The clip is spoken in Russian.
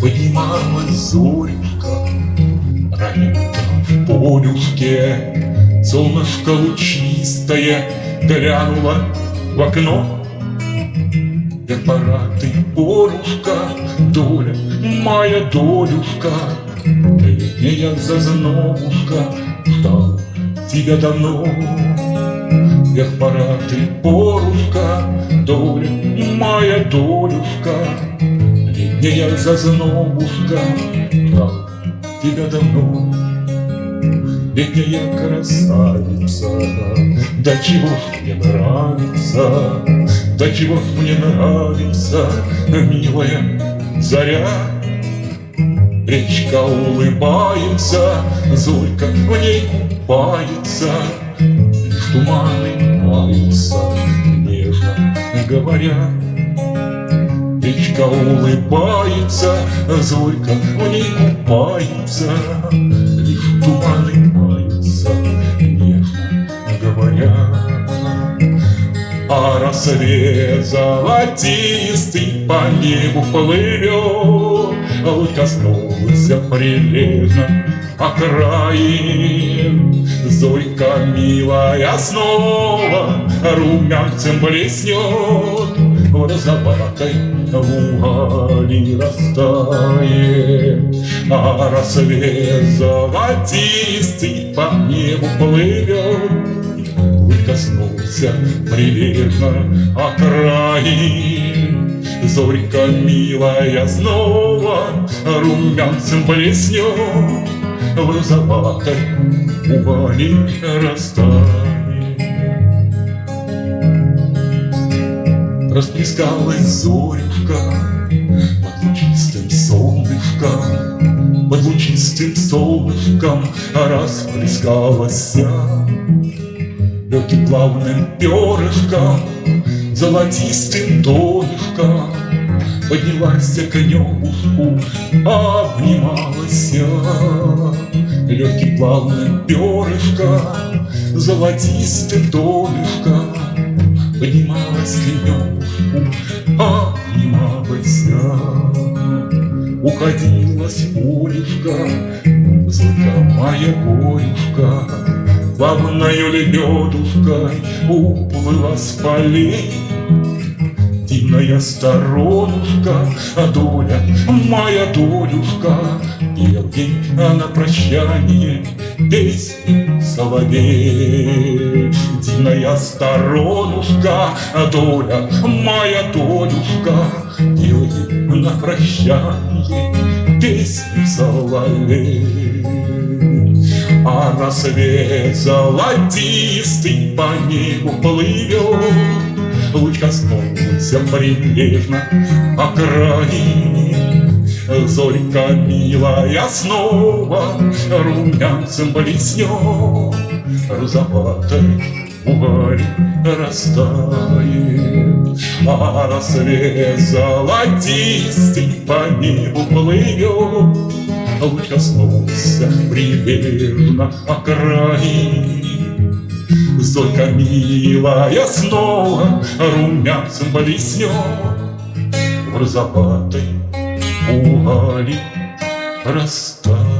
Поднималась зорька, раненько в полюшке, Солнышко лучистое глянуло в окно. Да пора ты, порушка, доля, моя долюшка, Летняя зазнобушка, ждал тебя давно. Эх, пора ты, порушка Доля, моя долюшка. Летняя зазнобушка Ждал тебя давно. Летняя красавица Да чего ж мне нравится Да чего ж мне нравится Милая заря. Речка улыбается Зорька в ней купается туманы маются Нежно говоря. Речка улыбается Зорька в ней купается. Лишь туманы а рассвет золотистый по небу плывет, Луч коснулся прилежно окраин. Зорька милая снова румянцем блеснет, В розоватой вуали растает. А рассвет золотистый по небу плывет, коснулся прилежно окраин. Зорька милая снова румянцем блеснет, В розоватой ували растает. Расплескалась зорюшка под лучистым солнышком, Под лучистым солнышком расплескалась легким плавным перышком, золотистым донышком Поднялась к небушку, обнималась. Легким плавным перышком, золотистым донышком Поднималась к небушку, обнималась. Уходила с полюшка, Зорька моя горюшка Плавною лебедушкой уплыла с полей. Дивная сторонушка, а доля, моя долюшка Пел ей на прощание песню соловей. Дивная сторонушка, а доля, моя долюшка Пел ей на прощание песню соловей а рассвет золотистый по небу плывет, Луч коснулся прилежно окраин. Зорька милая снова румянцем блеснет, Розоватой уголь растает, А рассвет золотистый по небу плывет, Луч коснулся прилежно окраин. Зорька милая снова румянцем блеснет В розоватой угали растает.